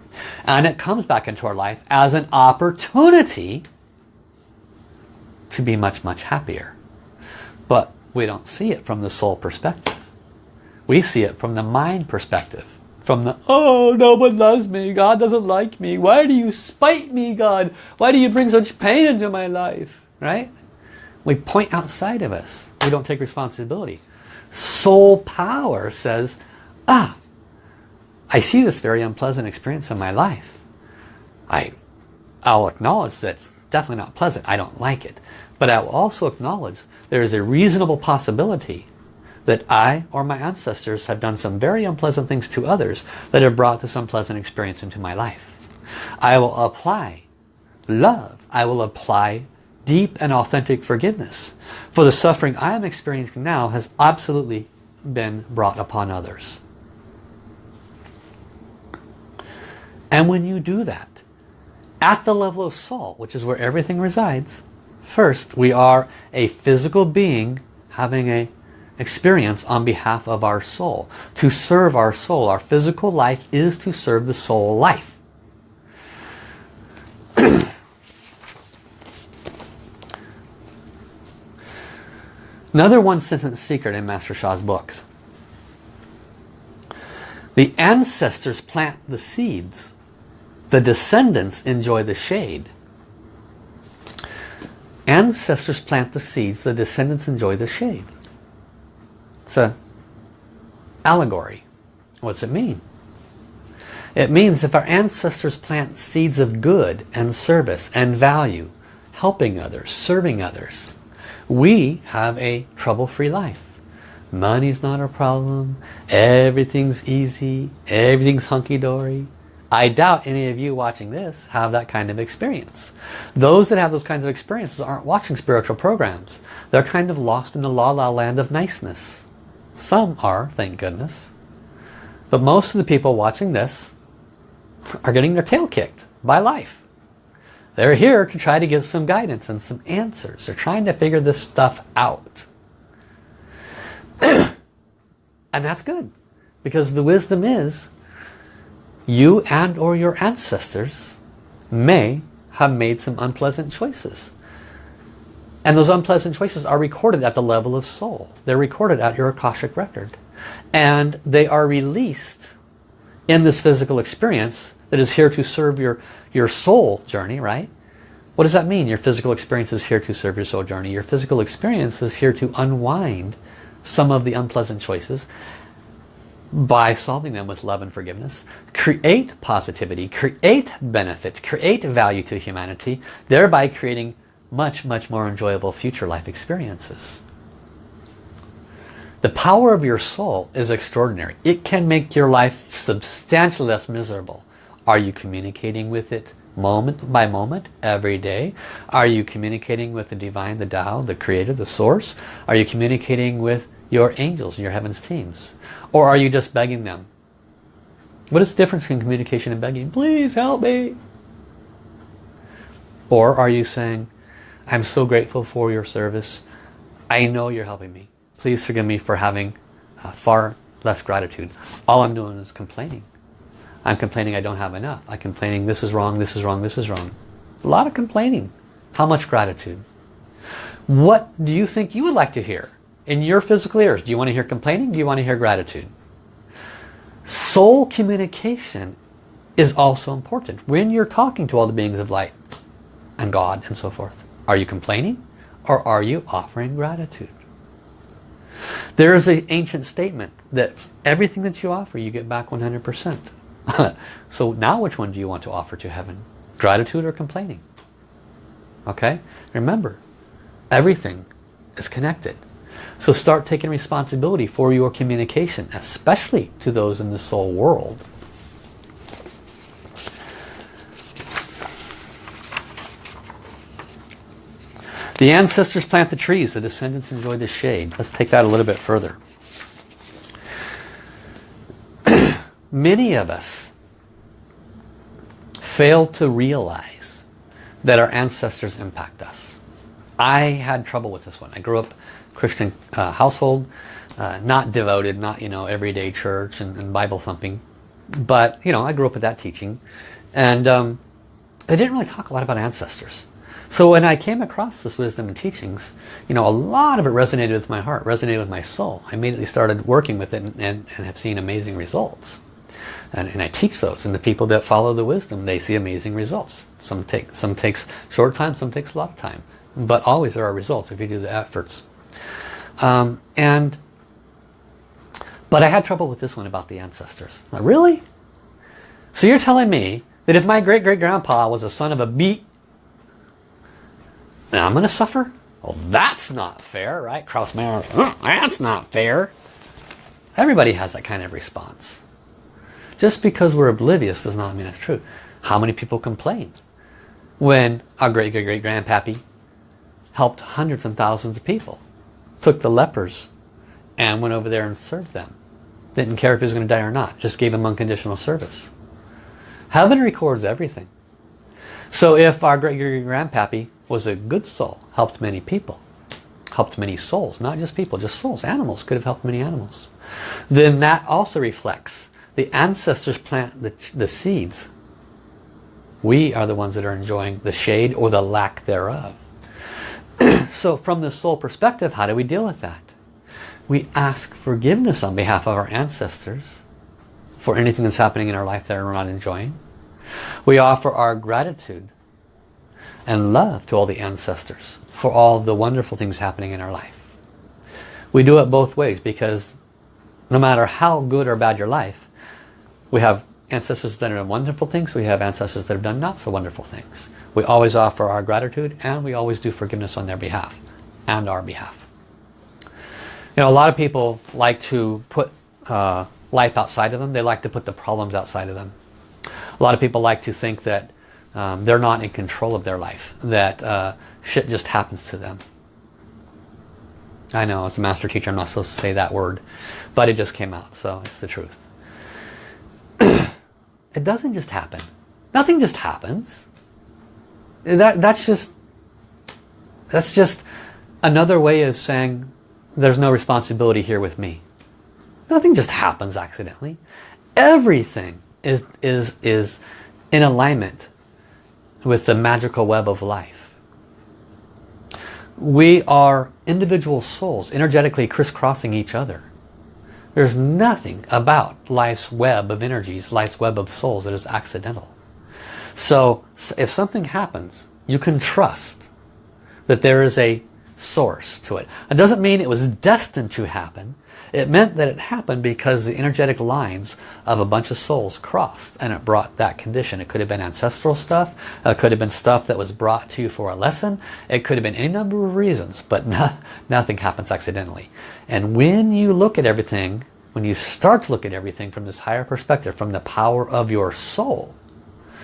and it comes back into our life as an opportunity to be much, much happier. But we don't see it from the soul perspective. We see it from the mind perspective. From the, oh, no one loves me. God doesn't like me. Why do you spite me, God? Why do you bring such pain into my life? Right? We point outside of us. We don't take responsibility. Soul power says, ah, I see this very unpleasant experience in my life. I, I'll acknowledge that it's definitely not pleasant. I don't like it. But I will also acknowledge there is a reasonable possibility that I or my ancestors have done some very unpleasant things to others that have brought this unpleasant experience into my life. I will apply love. I will apply deep and authentic forgiveness. For the suffering I am experiencing now has absolutely been brought upon others. And when you do that, at the level of soul, which is where everything resides, first we are a physical being having a experience on behalf of our soul. To serve our soul, our physical life is to serve the soul life. Another one sentence secret in Master Sha's books. The ancestors plant the seeds the descendants enjoy the shade. Ancestors plant the seeds, the descendants enjoy the shade. It's a allegory. What's it mean? It means if our ancestors plant seeds of good and service and value, helping others, serving others, we have a trouble-free life. Money's not a problem, everything's easy, everything's hunky-dory, I doubt any of you watching this have that kind of experience. Those that have those kinds of experiences aren't watching spiritual programs. They're kind of lost in the la-la land of niceness. Some are, thank goodness. But most of the people watching this are getting their tail kicked by life. They're here to try to give some guidance and some answers. They're trying to figure this stuff out. and that's good. Because the wisdom is you and or your ancestors may have made some unpleasant choices. And those unpleasant choices are recorded at the level of soul. They're recorded at your Akashic record. And they are released in this physical experience that is here to serve your, your soul journey, right? What does that mean? Your physical experience is here to serve your soul journey. Your physical experience is here to unwind some of the unpleasant choices by solving them with love and forgiveness. Create positivity, create benefit, create value to humanity, thereby creating much, much more enjoyable future life experiences. The power of your soul is extraordinary. It can make your life substantially less miserable. Are you communicating with it moment by moment, every day? Are you communicating with the divine, the Tao, the creator, the source? Are you communicating with your angels, your heavens teams? Or are you just begging them? What is the difference between communication and begging? Please help me. Or are you saying, I'm so grateful for your service. I know you're helping me. Please forgive me for having uh, far less gratitude. All I'm doing is complaining. I'm complaining I don't have enough. I'm complaining this is wrong, this is wrong, this is wrong. A lot of complaining. How much gratitude? What do you think you would like to hear in your physical ears? Do you want to hear complaining? Do you want to hear gratitude? Soul communication is also important when you're talking to all the beings of light and God and so forth. Are you complaining or are you offering gratitude? There is an ancient statement that everything that you offer you get back 100%. so now which one do you want to offer to heaven? Gratitude or complaining? Okay? Remember, everything is connected. So start taking responsibility for your communication, especially to those in the soul world. The ancestors plant the trees, the descendants enjoy the shade. Let's take that a little bit further. Many of us fail to realize that our ancestors impact us. I had trouble with this one. I grew up Christian uh, household, uh, not devoted, not you know everyday church and, and, Bible thumping, but you know I grew up with that teaching, and um, they didn't really talk a lot about ancestors. So when I came across this wisdom and teachings, you know, a lot of it resonated with my heart, resonated with my soul. I immediately started working with it and, and, and have seen amazing results. And, and, I teach those and the people that follow the wisdom they see amazing results some take some takes short time some takes a lot of time but always there are results if you do the efforts um, and but I had trouble with this one about the ancestors. Like, really? So you're telling me that if my great-great-grandpa was a son of a beat then I'm gonna suffer? Well that's not fair right? Cross Mayer that's not fair. Everybody has that kind of response. Just because we're oblivious does not mean it's true. How many people complain when our great-great-great-grandpappy helped hundreds and thousands of people, took the lepers and went over there and served them. Didn't care if he was going to die or not, just gave him unconditional service. Heaven records everything. So if our great-great-grandpappy was a good soul, helped many people, helped many souls, not just people, just souls, animals, could have helped many animals, then that also reflects the ancestors plant the, the seeds. We are the ones that are enjoying the shade or the lack thereof. so from the soul perspective, how do we deal with that? We ask forgiveness on behalf of our ancestors for anything that's happening in our life that we're not enjoying. We offer our gratitude and love to all the ancestors for all the wonderful things happening in our life. We do it both ways because no matter how good or bad your life, we have ancestors that have done wonderful things. We have ancestors that have done not so wonderful things. We always offer our gratitude and we always do forgiveness on their behalf and our behalf. You know, a lot of people like to put uh, life outside of them. They like to put the problems outside of them. A lot of people like to think that um, they're not in control of their life, that uh, shit just happens to them. I know, as a master teacher, I'm not supposed to say that word, but it just came out, so it's the truth. It doesn't just happen. Nothing just happens. That, that's just that's just another way of saying there's no responsibility here with me. Nothing just happens accidentally. Everything is, is, is in alignment with the magical web of life. We are individual souls energetically crisscrossing each other. There's nothing about life's web of energies, life's web of souls that is accidental. So if something happens, you can trust that there is a source to it. It doesn't mean it was destined to happen. It meant that it happened because the energetic lines of a bunch of souls crossed and it brought that condition. It could have been ancestral stuff. It could have been stuff that was brought to you for a lesson. It could have been any number of reasons, but no, nothing happens accidentally. And when you look at everything, when you start to look at everything from this higher perspective, from the power of your soul,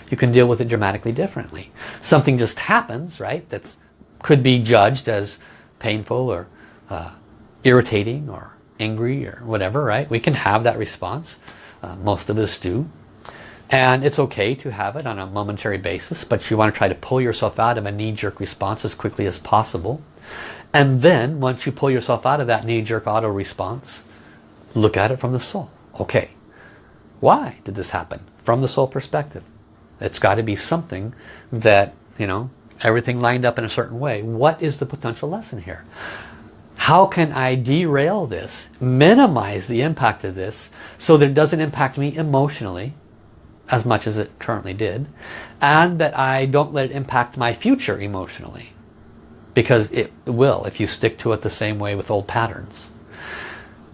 you can deal with it dramatically differently. Something just happens, right, that could be judged as painful or uh, irritating or angry or whatever, right? We can have that response. Uh, most of us do. And it's okay to have it on a momentary basis, but you want to try to pull yourself out of a knee-jerk response as quickly as possible. And then, once you pull yourself out of that knee-jerk auto response, look at it from the soul. Okay, why did this happen? From the soul perspective. It's got to be something that, you know, everything lined up in a certain way. What is the potential lesson here? How can I derail this, minimize the impact of this so that it doesn't impact me emotionally as much as it currently did and that I don't let it impact my future emotionally because it will if you stick to it the same way with old patterns.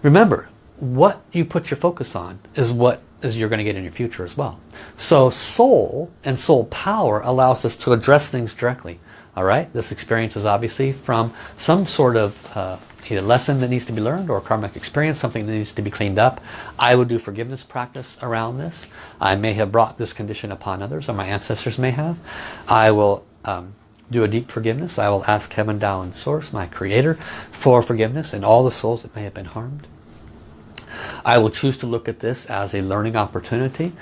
Remember, what you put your focus on is what is you're going to get in your future as well. So soul and soul power allows us to address things directly. All right, this experience is obviously from some sort of uh, either lesson that needs to be learned or karmic experience, something that needs to be cleaned up. I will do forgiveness practice around this. I may have brought this condition upon others, or my ancestors may have. I will um, do a deep forgiveness. I will ask Heaven, Tao, and Source, my creator, for forgiveness and all the souls that may have been harmed. I will choose to look at this as a learning opportunity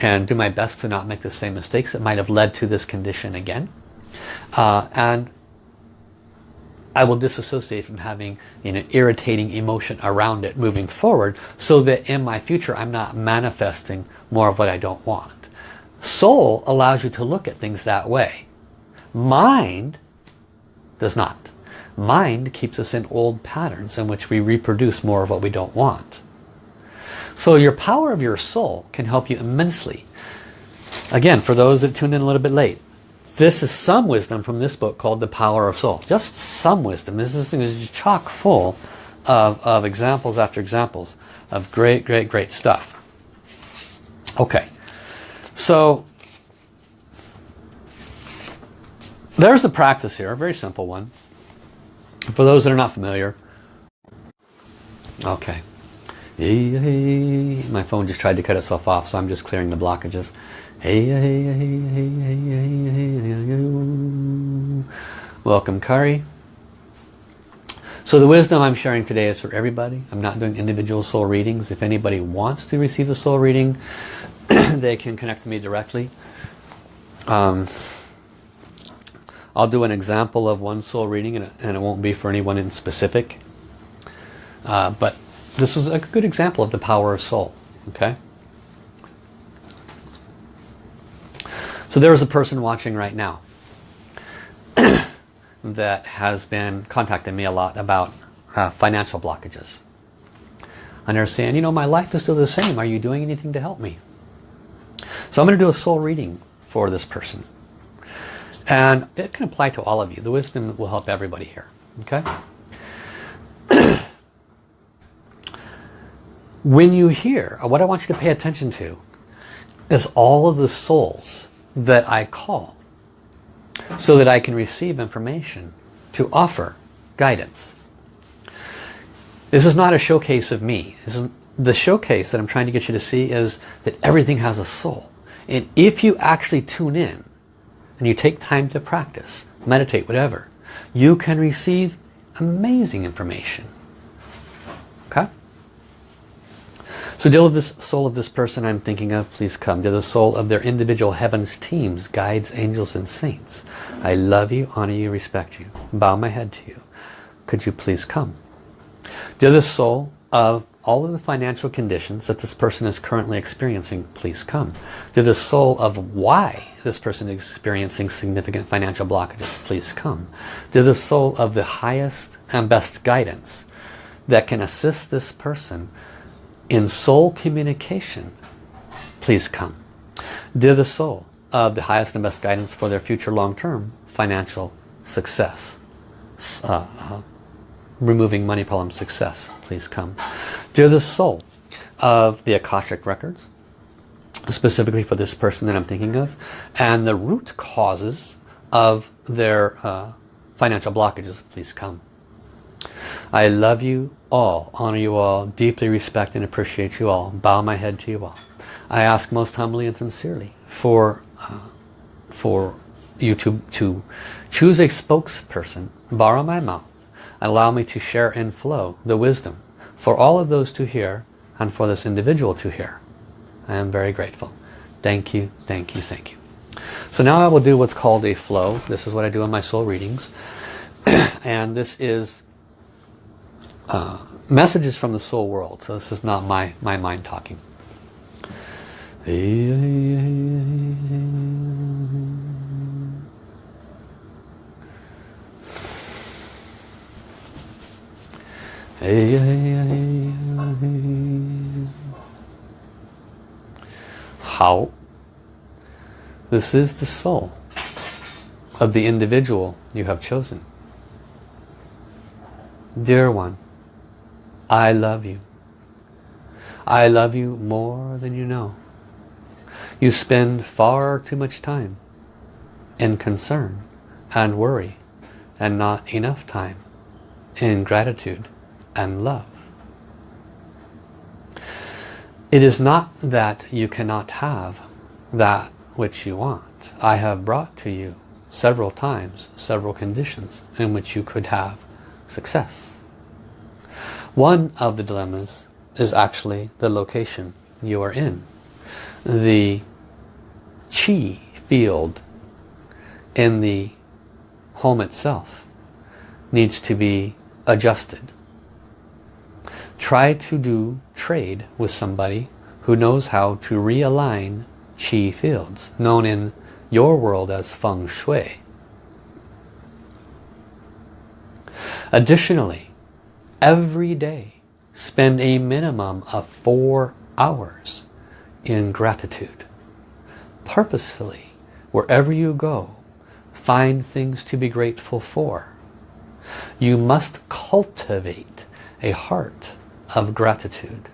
and do my best to not make the same mistakes that might have led to this condition again. Uh, and I will disassociate from having an irritating emotion around it moving forward so that in my future I'm not manifesting more of what I don't want. Soul allows you to look at things that way. Mind does not. Mind keeps us in old patterns in which we reproduce more of what we don't want. So your power of your soul can help you immensely. Again, for those that tuned in a little bit late, this is some wisdom from this book called The Power of Soul. Just some wisdom. This thing is chock full of, of examples after examples of great, great, great stuff. Okay, so there's the practice here, a very simple one. For those that are not familiar, okay, Hey, hey, my phone just tried to cut itself off, so I'm just clearing the blockages. Hey, hey, hey, hey, hey, hey, hey, Welcome, Kari. So the wisdom I'm sharing today is for everybody. I'm not doing individual soul readings. If anybody wants to receive a soul reading, they can connect me directly. Um, I'll do an example of one soul reading, and it, and it won't be for anyone in specific. Uh, but this is a good example of the power of soul. Okay. So there is a person watching right now that has been contacting me a lot about uh, financial blockages. And they're saying, you know, my life is still the same. Are you doing anything to help me? So I'm going to do a soul reading for this person. And it can apply to all of you. The wisdom will help everybody here. Okay? When you hear, what I want you to pay attention to is all of the souls that I call so that I can receive information to offer guidance. This is not a showcase of me. Is, the showcase that I'm trying to get you to see is that everything has a soul. And if you actually tune in and you take time to practice, meditate, whatever, you can receive amazing information. Okay? So deal with this soul of this person I'm thinking of, please come. With the soul of their individual heavens teams, guides, angels, and saints. I love you, honor you, respect you. Bow my head to you. Could you please come? Dear the soul of all of the financial conditions that this person is currently experiencing please come. To the soul of why this person is experiencing significant financial blockages please come. To the soul of the highest and best guidance that can assist this person in soul communication please come. Dear the soul of the highest and best guidance for their future long-term financial success. Uh, uh, removing money problem success, please come. Dear the soul of the Akashic Records, specifically for this person that I'm thinking of, and the root causes of their uh, financial blockages, please come. I love you all, honor you all, deeply respect and appreciate you all, bow my head to you all. I ask most humbly and sincerely for, uh, for you to, to choose a spokesperson, borrow my mouth, allow me to share and flow the wisdom for all of those to hear and for this individual to hear. I am very grateful. Thank you, thank you, thank you. So now I will do what's called a flow. This is what I do in my soul readings. and this is uh, messages from the soul world. So this is not my, my mind talking. Hao? This is the soul of the individual you have chosen. Dear one, I love you. I love you more than you know. You spend far too much time in concern and worry and not enough time in gratitude and love. It is not that you cannot have that which you want. I have brought to you several times several conditions in which you could have success. One of the dilemmas is actually the location you are in. The chi field in the home itself needs to be adjusted try to do trade with somebody who knows how to realign chi fields, known in your world as feng shui. Additionally, every day spend a minimum of four hours in gratitude. Purposefully, wherever you go, find things to be grateful for. You must cultivate a heart of gratitude.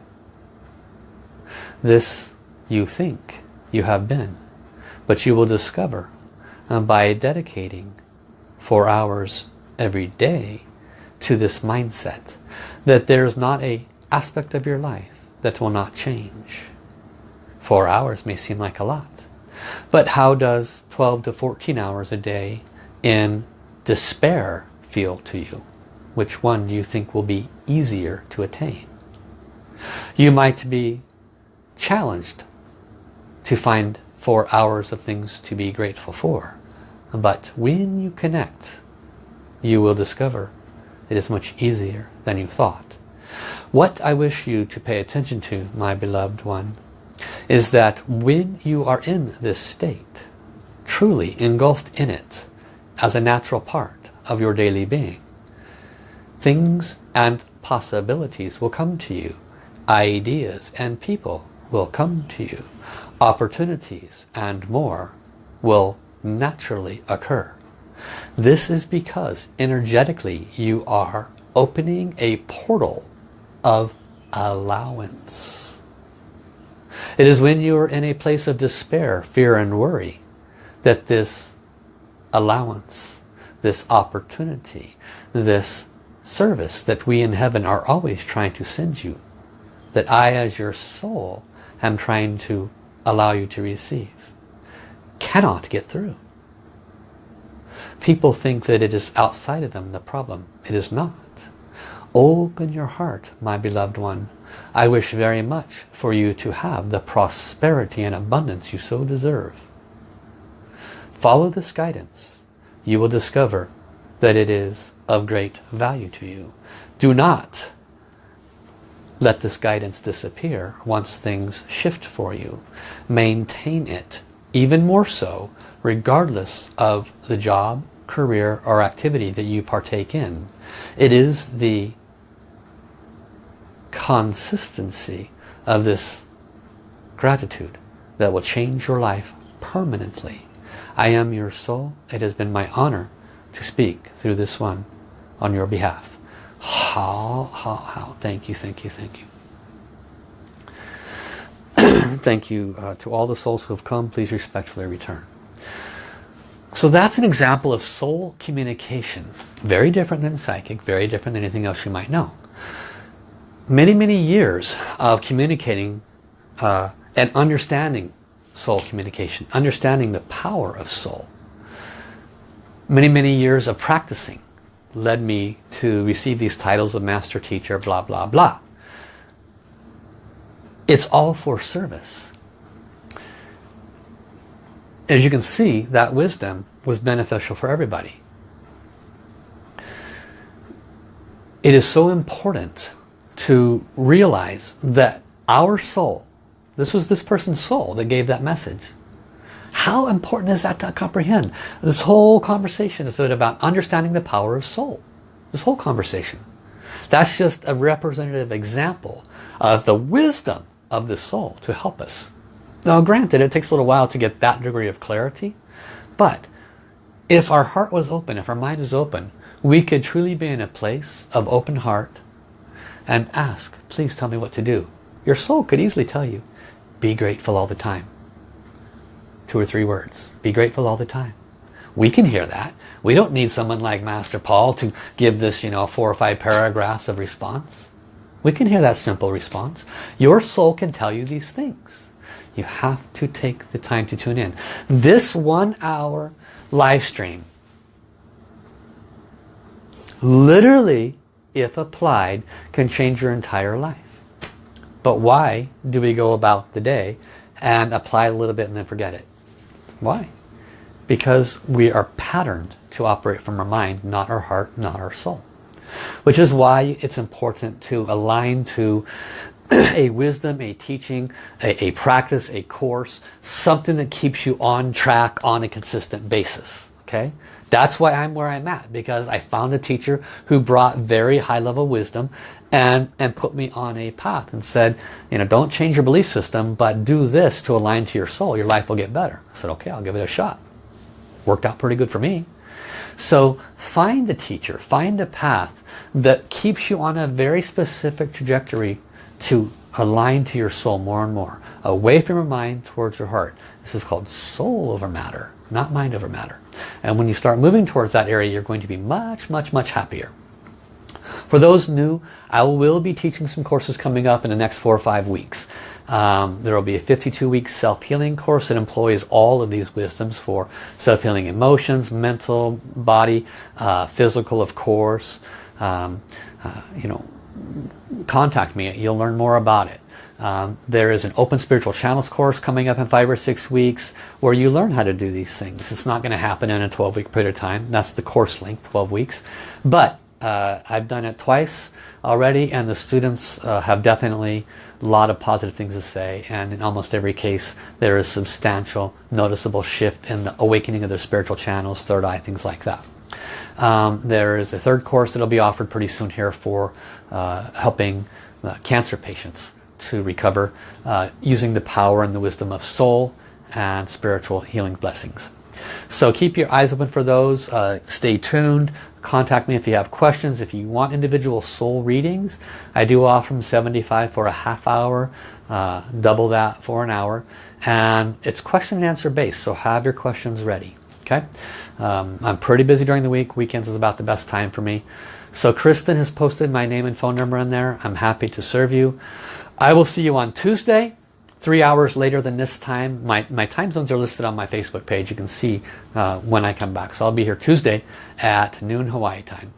This you think you have been, but you will discover uh, by dedicating four hours every day to this mindset that there's not a aspect of your life that will not change. Four hours may seem like a lot, but how does 12 to 14 hours a day in despair feel to you? Which one do you think will be easier to attain? You might be challenged to find four hours of things to be grateful for. But when you connect, you will discover it is much easier than you thought. What I wish you to pay attention to, my beloved one, is that when you are in this state, truly engulfed in it as a natural part of your daily being, things and possibilities will come to you. Ideas and people will come to you. Opportunities and more will naturally occur. This is because energetically you are opening a portal of allowance. It is when you are in a place of despair, fear and worry that this allowance, this opportunity, this service that we in heaven are always trying to send you that I as your soul am trying to allow you to receive cannot get through. People think that it is outside of them the problem. It is not. Open your heart, my beloved one. I wish very much for you to have the prosperity and abundance you so deserve. Follow this guidance. You will discover that it is of great value to you. Do not let this guidance disappear once things shift for you. Maintain it, even more so, regardless of the job, career, or activity that you partake in. It is the consistency of this gratitude that will change your life permanently. I am your soul. It has been my honor to speak through this one on your behalf. Hao, hao, hao. Thank you, thank you, thank you. thank you uh, to all the souls who have come. Please respectfully return. So that's an example of soul communication. Very different than psychic, very different than anything else you might know. Many, many years of communicating uh, and understanding soul communication, understanding the power of soul. Many, many years of practicing led me to receive these titles of master teacher, blah, blah, blah. It's all for service. As you can see, that wisdom was beneficial for everybody. It is so important to realize that our soul, this was this person's soul that gave that message. How important is that to comprehend? This whole conversation is about understanding the power of soul. This whole conversation. That's just a representative example of the wisdom of the soul to help us. Now granted, it takes a little while to get that degree of clarity, but if our heart was open, if our mind is open, we could truly be in a place of open heart and ask, please tell me what to do. Your soul could easily tell you, be grateful all the time. Two or three words. Be grateful all the time. We can hear that. We don't need someone like Master Paul to give this, you know, four or five paragraphs of response. We can hear that simple response. Your soul can tell you these things. You have to take the time to tune in. This one hour live stream, literally, if applied, can change your entire life. But why do we go about the day and apply a little bit and then forget it? Why? Because we are patterned to operate from our mind, not our heart, not our soul. Which is why it's important to align to a wisdom, a teaching, a, a, practice, a course, something that keeps you on track on a consistent basis. Okay, That's why I'm where I'm at because I found a teacher who brought very high level wisdom and, and put me on a path and said, you know, don't change your belief system, but do this to align to your soul. Your life will get better. I said, okay, I'll give it a shot. Worked out pretty good for me. So find a teacher, find a path that keeps you on a very specific trajectory to align to your soul more and more. Away from your mind towards your heart. This is called soul over matter, not mind over matter. And when you start moving towards that area, you're going to be much, much, much happier. For those new, I will be teaching some courses coming up in the next four or five weeks. Um, there will be a 52-week self-healing course that employs all of these wisdoms for self-healing emotions, mental, body, uh, physical, of course. Um, uh, you know, contact me. You'll learn more about it. Um, there is an open spiritual channels course coming up in five or six weeks where you learn how to do these things. It's not going to happen in a 12 week period of time. That's the course length, 12 weeks. But uh, I've done it twice already and the students uh, have definitely a lot of positive things to say and in almost every case there is substantial noticeable shift in the awakening of their spiritual channels, third eye, things like that. Um, there is a third course that will be offered pretty soon here for uh, helping uh, cancer patients to recover uh, using the power and the wisdom of soul and spiritual healing blessings. So keep your eyes open for those. Uh, stay tuned. Contact me if you have questions. If you want individual soul readings, I do offer them 75 for a half hour, uh, double that for an hour. And it's question and answer based, so have your questions ready. Okay, um, I'm pretty busy during the week. Weekends is about the best time for me. So Kristen has posted my name and phone number in there. I'm happy to serve you. I will see you on Tuesday, three hours later than this time. My, my time zones are listed on my Facebook page. You can see uh, when I come back. So I'll be here Tuesday at noon Hawaii time.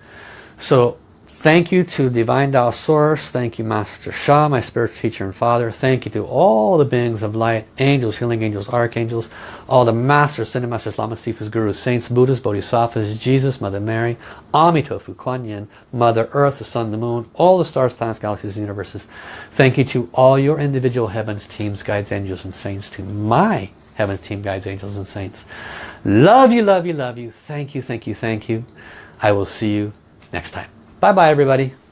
So Thank you to Divine Tao Source. Thank you Master Sha, my spiritual teacher and father. Thank you to all the beings of light, angels, healing angels, archangels, all the masters, Ascended Masters, Lama Sifas, Gurus, Saints, Buddhas, Bodhisattvas, Jesus, Mother Mary, Amitofu, Kuan Yin, Mother Earth, the Sun, the Moon, all the stars, planets, galaxies, universes. Thank you to all your individual heavens, teams, guides, angels, and saints, to my heavens, team, guides, angels, and saints. Love you, love you, love you. Thank you, thank you, thank you. I will see you next time. Bye bye everybody.